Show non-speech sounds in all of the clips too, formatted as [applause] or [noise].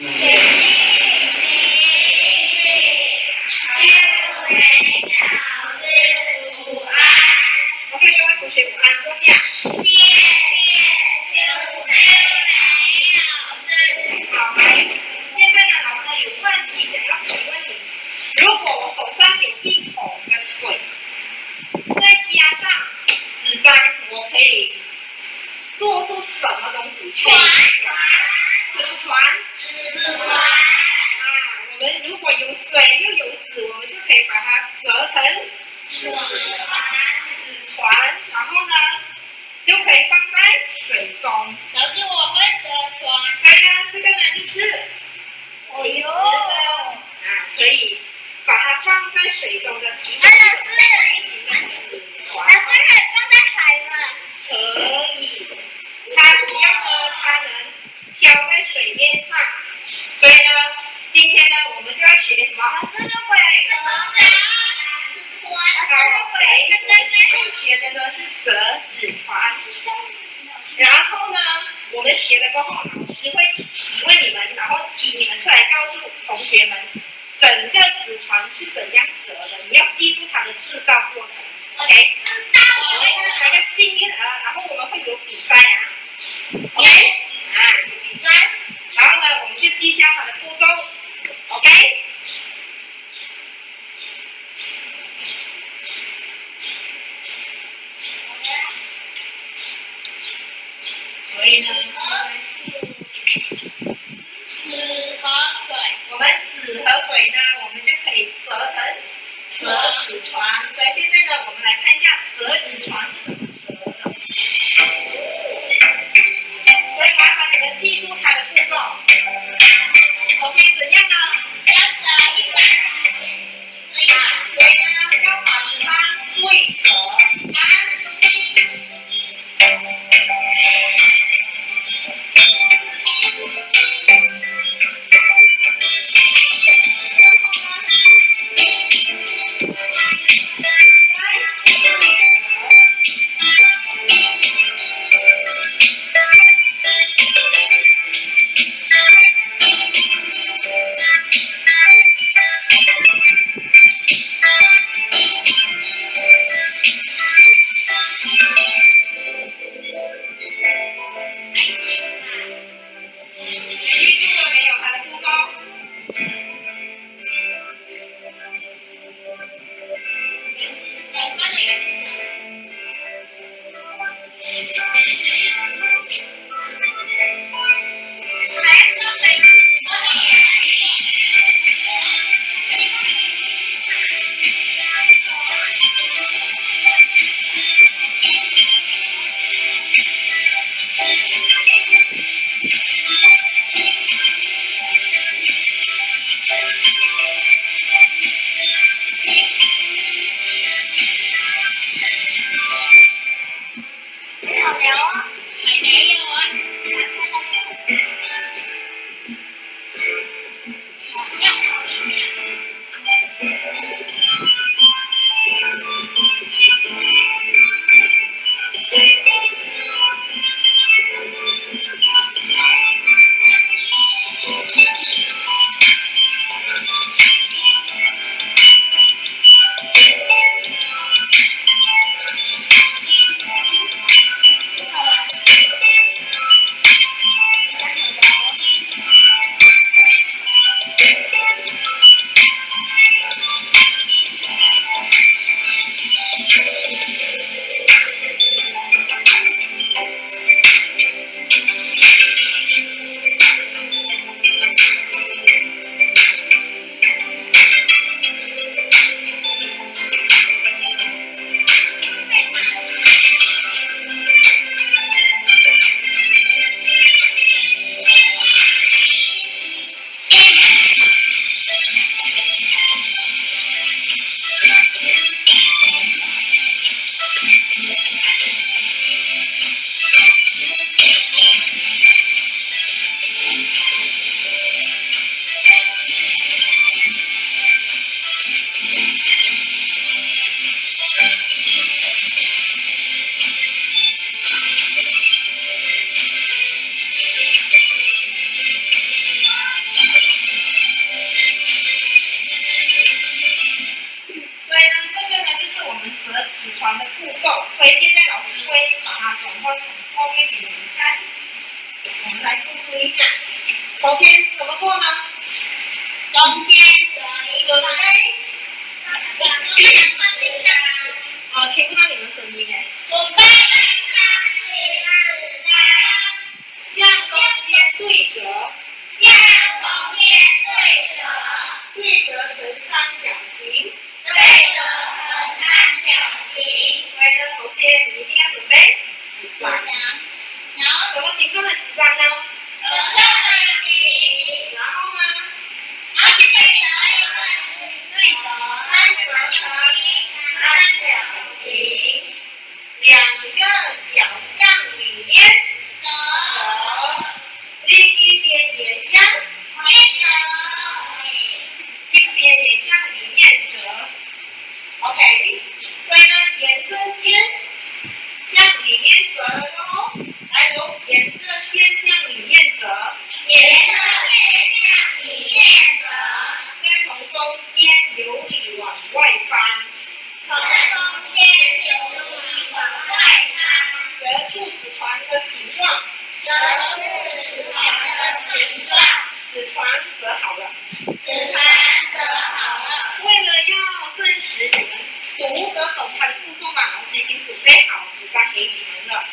OK，各位同学午安，坐下。放在水中的其中一种纸船。可以装在海吗？可以，它只要呢，它能漂在水面上。所以呢，今天呢，我们就要学什么？好，对，要学的呢是折纸船。然后呢，我们学了过后，老师会提问你们，然后请你们出来告诉同学们，It's 天牛你们快看折出纸船的形状折出纸船的形状纸船折好了纸船折好了为了要证实你们读得懂它的步骤吗老师已经准备好纸张给你们了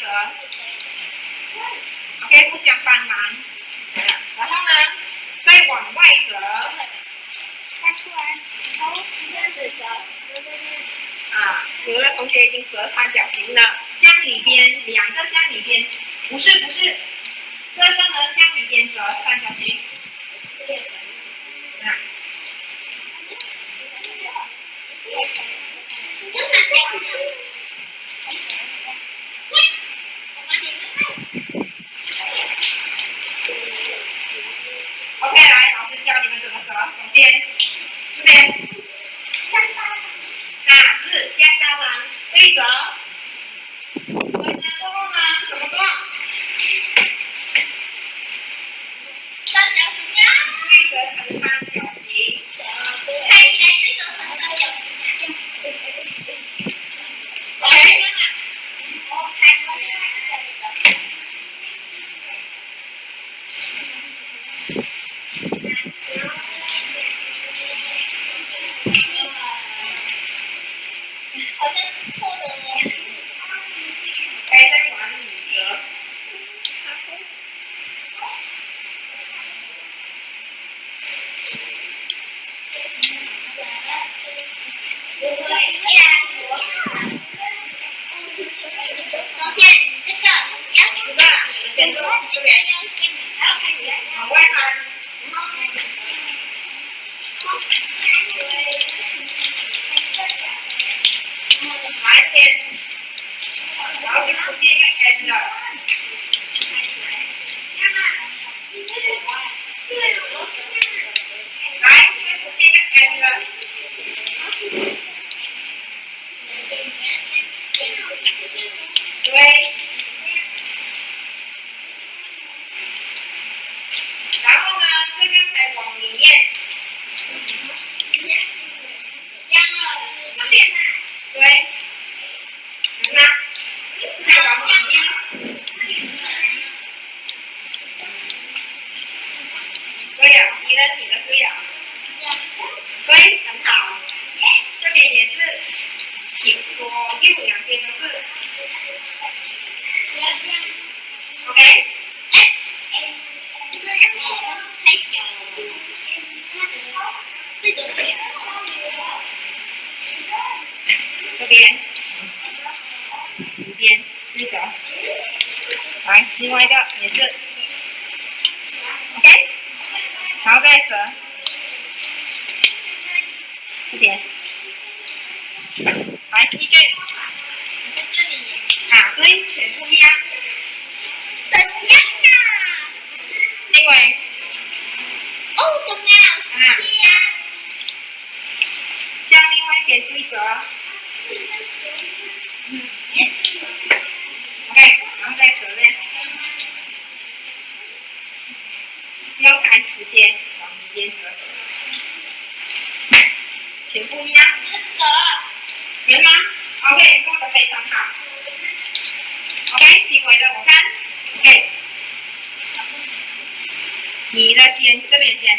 折，OK，不讲反面。然后呢，再往外折，折出来。然这样子折，啊，有的同学已经折三角形了，向里边，两个向里边。不是不是，这个呢向里边折三角形。that. 也是，OK，然后盖粉，这边，来一句，啊对，选中央，中央啊，另外，哦中央啊，向另外给规则，嗯，OK，然后再折嘞。要看时间。往里面折全部一样折行吗 ok 做的非常好 ok 行为的我看 ok 你的先这边先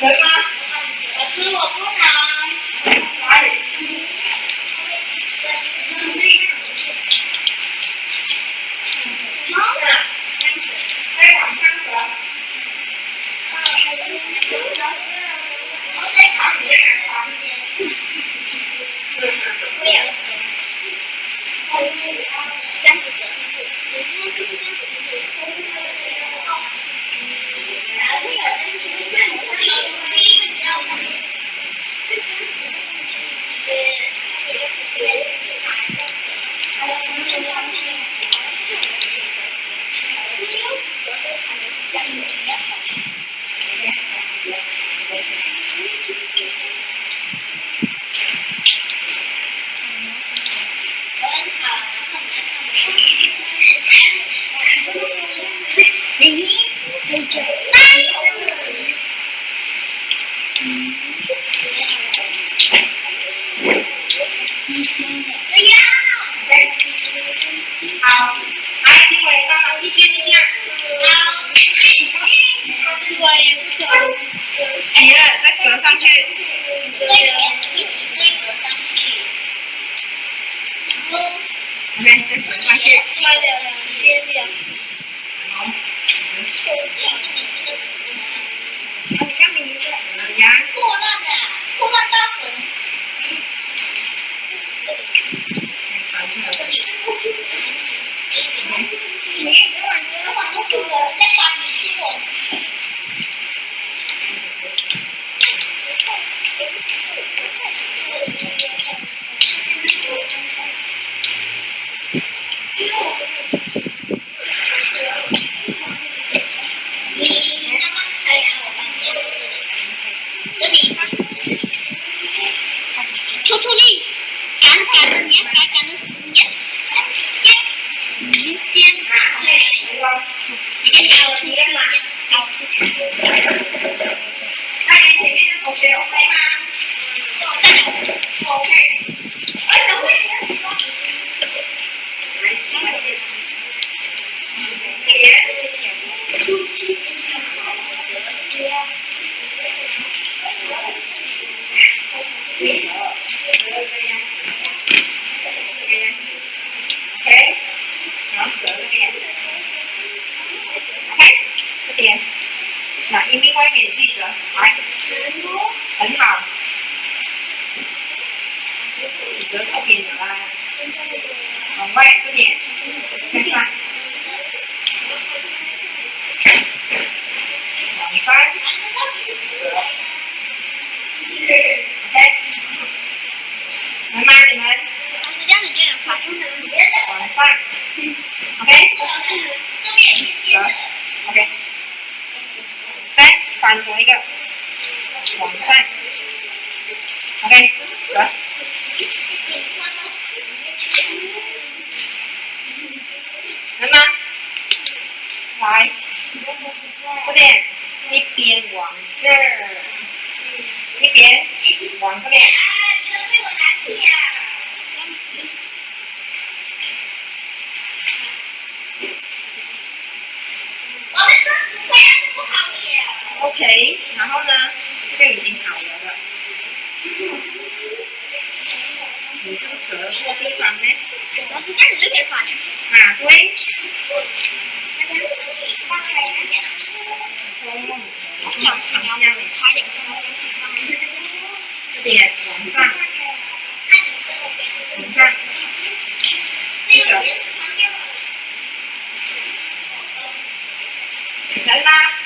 Bye-bye. [laughs] 再折上去。thì các cửa vô cái phần đấy nó sẽ rất là cái phần mà quên thì làm sao làm sao bây giờ thấy ba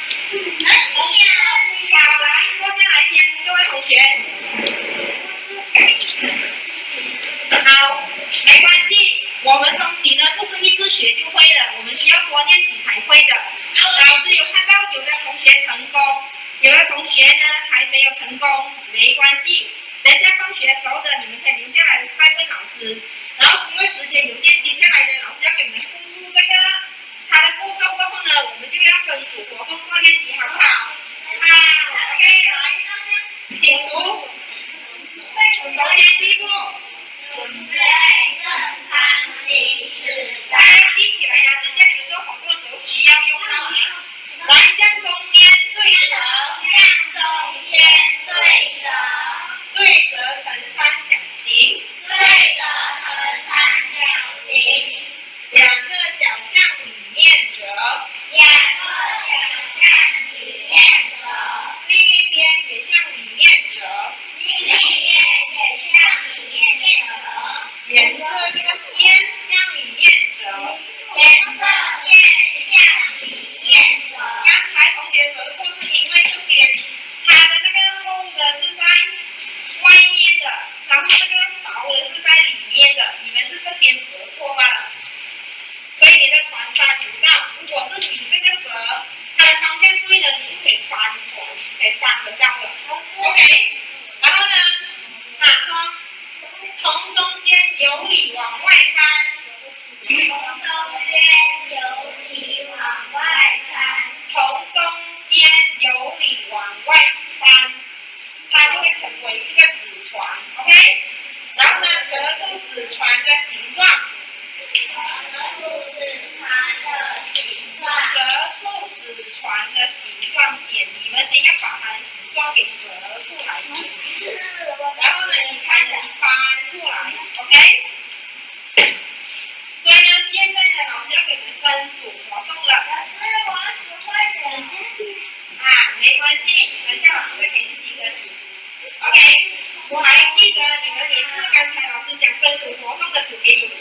vào lại có cái lại nhìn cho cái hậu chuyện. 我们中级呢不是一直学就会的，我们需要多练习才会的。老师有看到有的同学成功，有的同学呢还没有成功，没关系，等下放学时候的你们。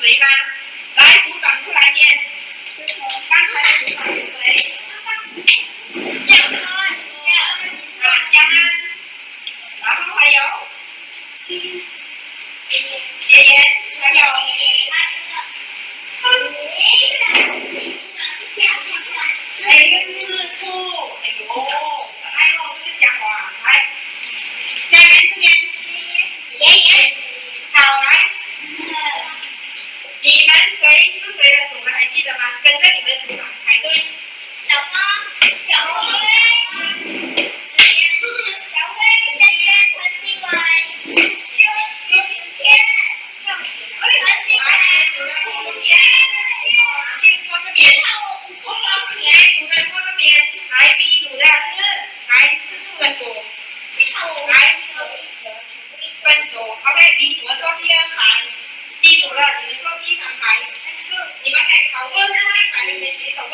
谁吗？来，鼓掌出来先。 วันจบเขา第二排？记住了，你们ว第จ๊กที่ย่านขายปี๊ดหัวโ第三排ที่ทําข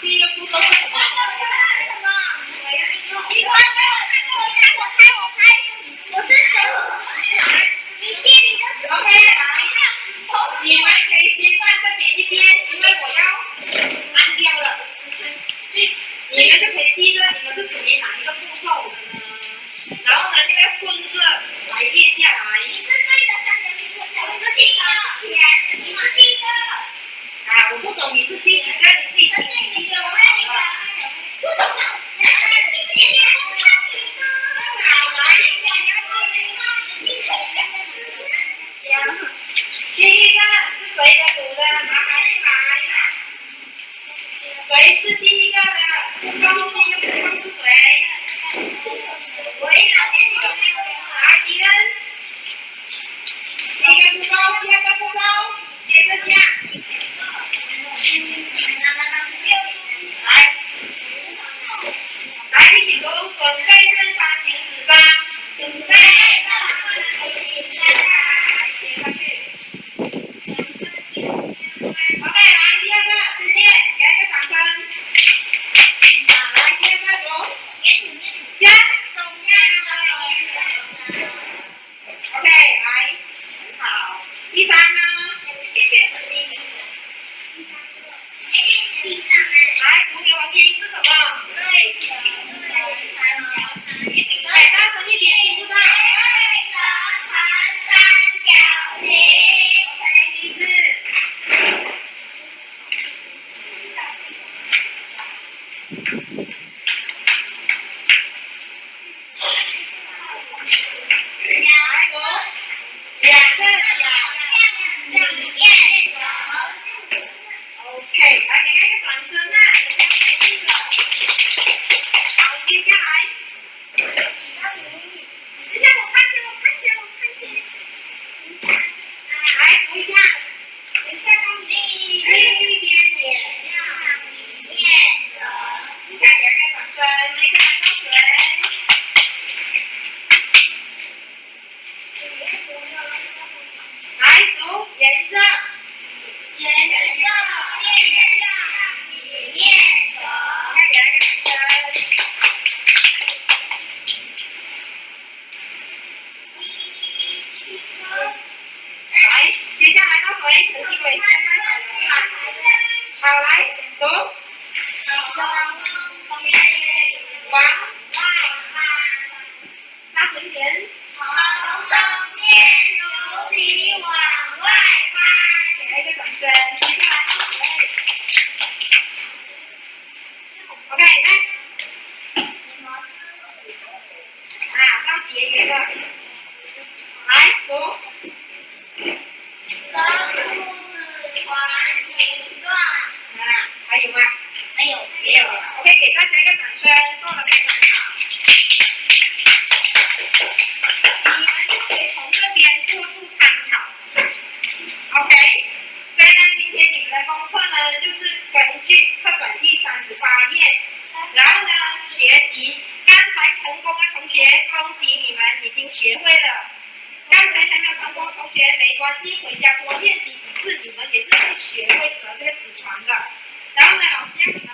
Hindi na po How light? Good. One. Bác Vĩnh Viễn. Để cái cộng kê. Ok, next. À, các chị vậy rồi. Đấy, đúng. 的非常好你们可以从这边做出参考 ok 所以呢今天你们的功课呢就是根据课本第三十八页。然后呢学习刚才成功的同学恭喜你们已经学会了。刚才还没有成功同学没关系回家多练习几次你们也是会学会折这个纸船的。然后呢老师让你们